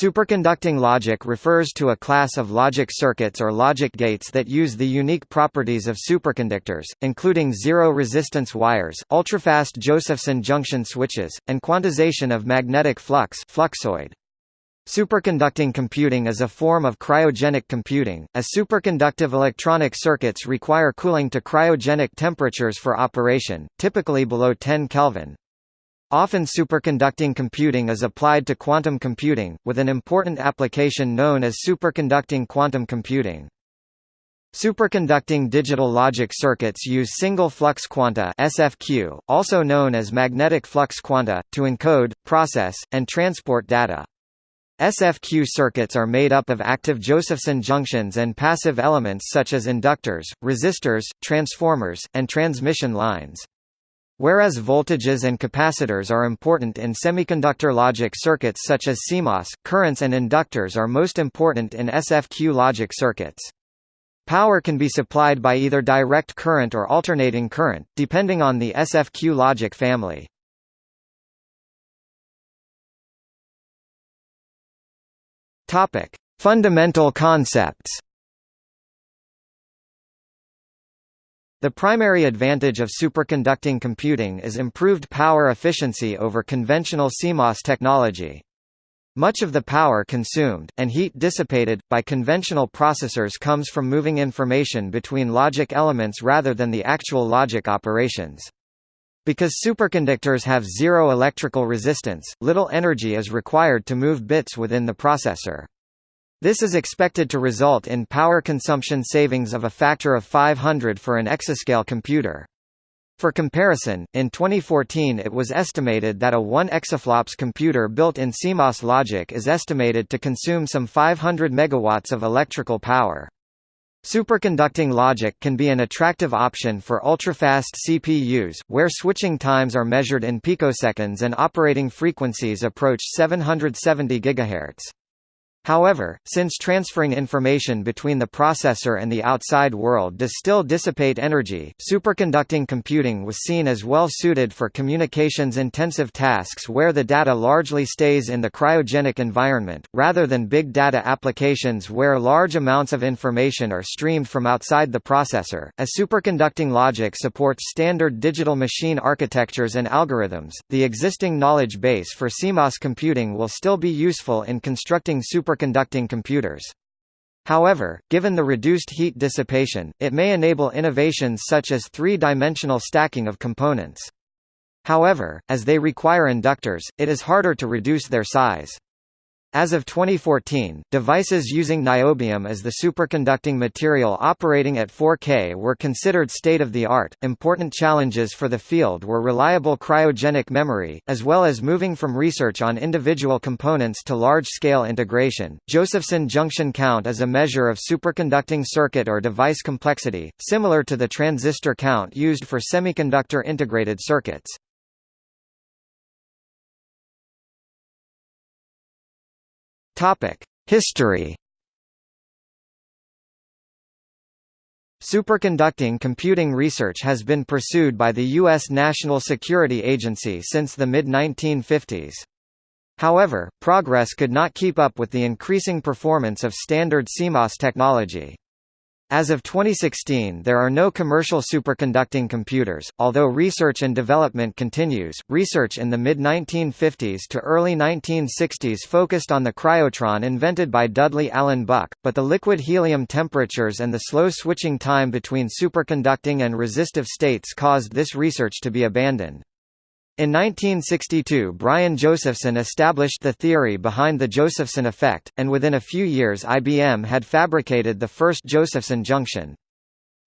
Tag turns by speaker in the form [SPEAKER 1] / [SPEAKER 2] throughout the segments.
[SPEAKER 1] Superconducting logic refers to a class of logic circuits or logic gates that use the unique properties of superconductors, including zero-resistance wires, ultrafast Josephson junction switches, and quantization of magnetic flux fluxoid. Superconducting computing is a form of cryogenic computing, as superconductive electronic circuits require cooling to cryogenic temperatures for operation, typically below 10 Kelvin. Often superconducting computing is applied to quantum computing, with an important application known as superconducting quantum computing. Superconducting digital logic circuits use single flux quanta SFQ, also known as magnetic flux quanta, to encode, process, and transport data. SFQ circuits are made up of active Josephson junctions and passive elements such as inductors, resistors, transformers, and transmission lines. Whereas voltages and capacitors are important in semiconductor logic circuits such as CMOS, currents and inductors are most important in SFQ logic circuits. Power can be supplied by either direct current or alternating current, depending on the SFQ logic family. Fundamental concepts The primary advantage of superconducting computing is improved power efficiency over conventional CMOS technology. Much of the power consumed, and heat dissipated, by conventional processors comes from moving information between logic elements rather than the actual logic operations. Because superconductors have zero electrical resistance, little energy is required to move bits within the processor. This is expected to result in power consumption savings of a factor of 500 for an exascale computer. For comparison, in 2014 it was estimated that a 1 exaflops computer built in CMOS logic is estimated to consume some 500 megawatts of electrical power. Superconducting logic can be an attractive option for ultrafast CPUs, where switching times are measured in picoseconds and operating frequencies approach 770 GHz. However, since transferring information between the processor and the outside world does still dissipate energy, superconducting computing was seen as well suited for communications-intensive tasks where the data largely stays in the cryogenic environment, rather than big data applications where large amounts of information are streamed from outside the processor. As superconducting logic supports standard digital machine architectures and algorithms, the existing knowledge base for CMOS computing will still be useful in constructing super superconducting computers. However, given the reduced heat dissipation, it may enable innovations such as three-dimensional stacking of components. However, as they require inductors, it is harder to reduce their size. As of 2014, devices using niobium as the superconducting material operating at 4K were considered state-of-the-art. Important challenges for the field were reliable cryogenic memory, as well as moving from research on individual components to large-scale integration. Josephson junction count is a measure of superconducting circuit or device complexity, similar to the transistor count used for semiconductor integrated circuits. Topic: History. Superconducting computing research has been pursued by the U.S. National Security Agency since the mid-1950s. However, progress could not keep up with the increasing performance of standard CMOS technology. As of 2016 there are no commercial superconducting computers, although research and development continues. Research in the mid-1950s to early 1960s focused on the cryotron invented by Dudley Allen Buck, but the liquid helium temperatures and the slow switching time between superconducting and resistive states caused this research to be abandoned. In 1962 Brian Josephson established the theory behind the Josephson effect, and within a few years IBM had fabricated the first Josephson junction.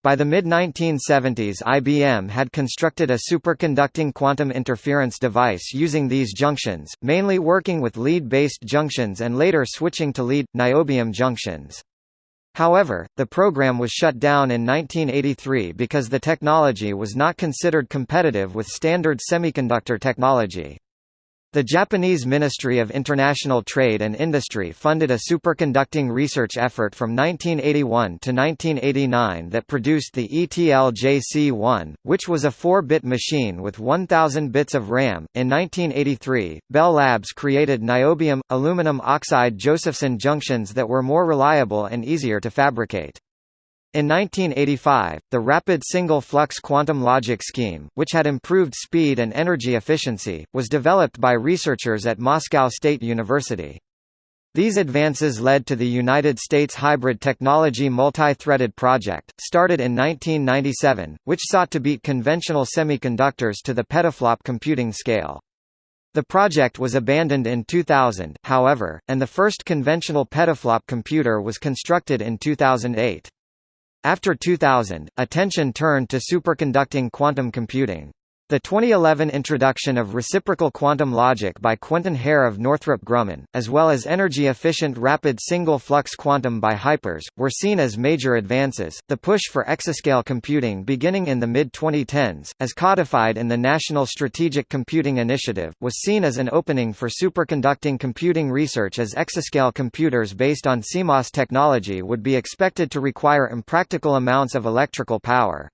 [SPEAKER 1] By the mid-1970s IBM had constructed a superconducting quantum interference device using these junctions, mainly working with lead-based junctions and later switching to lead, niobium junctions. However, the program was shut down in 1983 because the technology was not considered competitive with standard semiconductor technology. The Japanese Ministry of International Trade and Industry funded a superconducting research effort from 1981 to 1989 that produced the ETL-JC1, which was a 4-bit machine with 1000 bits of RAM. In 1983, Bell Labs created niobium aluminum oxide Josephson junctions that were more reliable and easier to fabricate. In 1985, the Rapid Single Flux Quantum Logic Scheme, which had improved speed and energy efficiency, was developed by researchers at Moscow State University. These advances led to the United States Hybrid Technology Multi-Threaded Project, started in 1997, which sought to beat conventional semiconductors to the petaflop computing scale. The project was abandoned in 2000, however, and the first conventional petaflop computer was constructed in 2008. After 2000, attention turned to superconducting quantum computing. The 2011 introduction of reciprocal quantum logic by Quentin Herr of Northrop Grumman, as well as energy-efficient rapid single-flux quantum by HYPRES, were seen as major advances. The push for exascale computing beginning in the mid-2010s, as codified in the National Strategic Computing Initiative, was seen as an opening for superconducting computing research as exascale computers based on CMOS technology would be expected to require impractical amounts of electrical power.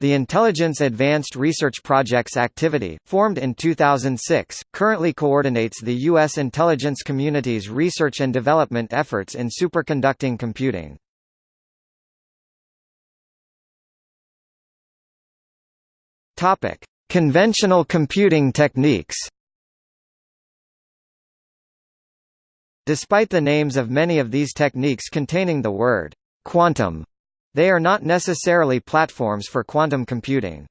[SPEAKER 1] The Intelligence Advanced Research Projects activity, formed in 2006, currently coordinates the U.S. intelligence community's research and development efforts in superconducting computing. Conventional computing techniques. Despite the names of many of these techniques containing the word quantum they are not necessarily platforms for quantum computing.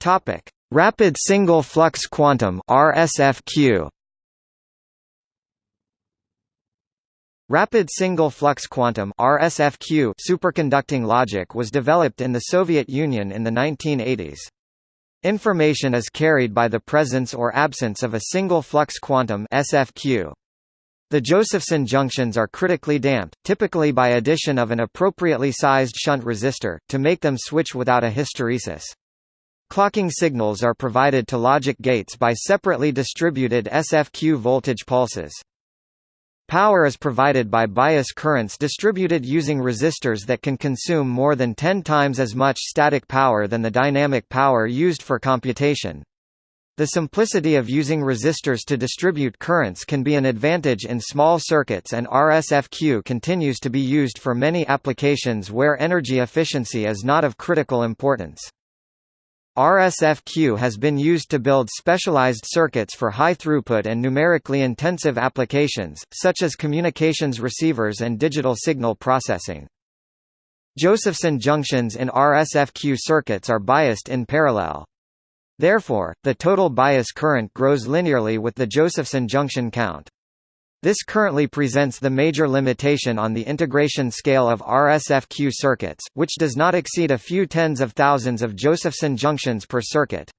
[SPEAKER 1] Topic: Rapid single flux quantum (RSFQ). Rapid single flux quantum (RSFQ) superconducting logic was developed in the Soviet Union in the 1980s. Information is carried by the presence or absence of a single flux quantum (SFQ). The Josephson junctions are critically damped, typically by addition of an appropriately sized shunt resistor, to make them switch without a hysteresis. Clocking signals are provided to logic gates by separately distributed SFQ voltage pulses. Power is provided by bias currents distributed using resistors that can consume more than 10 times as much static power than the dynamic power used for computation. The simplicity of using resistors to distribute currents can be an advantage in small circuits and RSFQ continues to be used for many applications where energy efficiency is not of critical importance. RSFQ has been used to build specialized circuits for high throughput and numerically intensive applications, such as communications receivers and digital signal processing. Josephson junctions in RSFQ circuits are biased in parallel. Therefore, the total bias current grows linearly with the Josephson junction count. This currently presents the major limitation on the integration scale of RSFQ circuits, which does not exceed a few tens of thousands of Josephson junctions per circuit.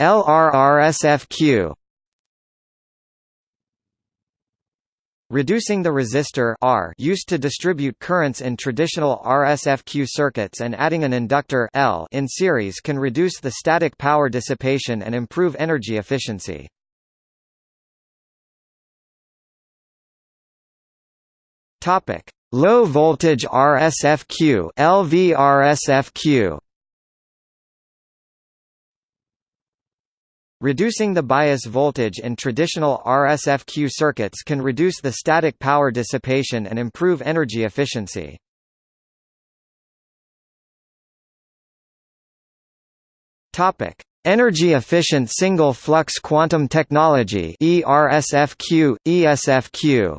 [SPEAKER 1] LRRSFQ Reducing the resistor R used to distribute currents in traditional RSFQ circuits and adding an inductor L in series can reduce the static power dissipation and improve energy efficiency. Topic: Low voltage RSFQ LVRSFQ Reducing the bias voltage in traditional RSFQ circuits can reduce the static power dissipation and improve energy efficiency. Topic: Energy efficient single flux quantum technology ERSFQ ESFQ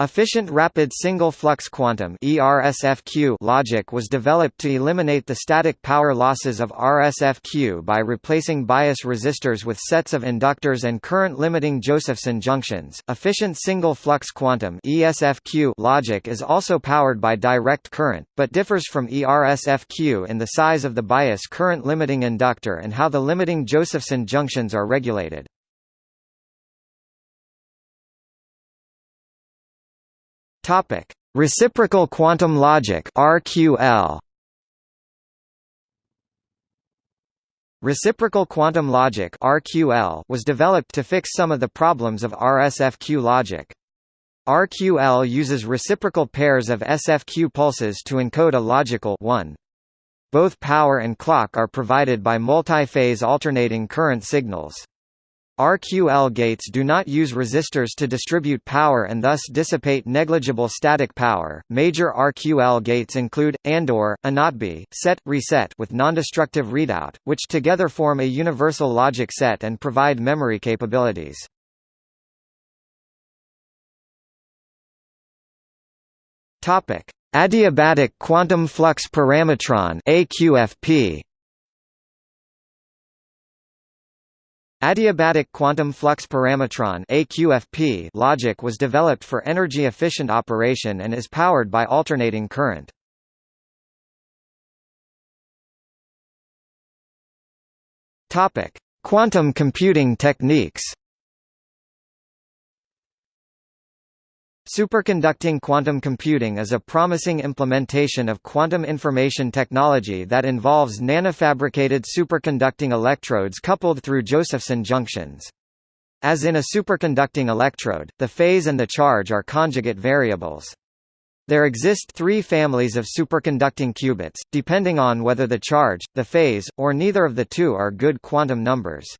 [SPEAKER 1] Efficient rapid single-flux quantum ERSFQ logic was developed to eliminate the static power losses of RSFQ by replacing bias resistors with sets of inductors and current-limiting Josephson junctions. Efficient single-flux quantum ESFQ logic is also powered by direct current, but differs from ERSFQ in the size of the bias current-limiting inductor and how the limiting Josephson junctions are regulated. Topic: Reciprocal quantum logic (RQL). Reciprocal quantum logic (RQL) was developed to fix some of the problems of RSFQ logic. RQL uses reciprocal pairs of SFQ pulses to encode a logical 1. Both power and clock are provided by multi-phase alternating current signals. RQL gates do not use resistors to distribute power and thus dissipate negligible static power. Major RQL gates include AND/OR, ANOTB, SET, reset with nondestructive readout, which together form a universal logic set and provide memory capabilities. Topic: Adiabatic quantum flux parametron (AQFP). Adiabatic quantum flux parametron (AQFP) logic was developed for energy-efficient operation and is powered by alternating current. Topic: Quantum computing techniques. Superconducting quantum computing is a promising implementation of quantum information technology that involves nanofabricated superconducting electrodes coupled through Josephson junctions. As in a superconducting electrode, the phase and the charge are conjugate variables. There exist three families of superconducting qubits, depending on whether the charge, the phase, or neither of the two are good quantum numbers.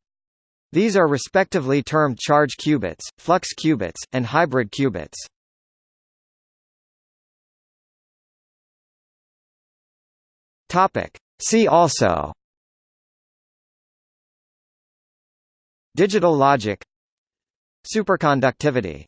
[SPEAKER 1] These are respectively termed charge qubits, flux qubits, and hybrid qubits. Topic. See also Digital logic Superconductivity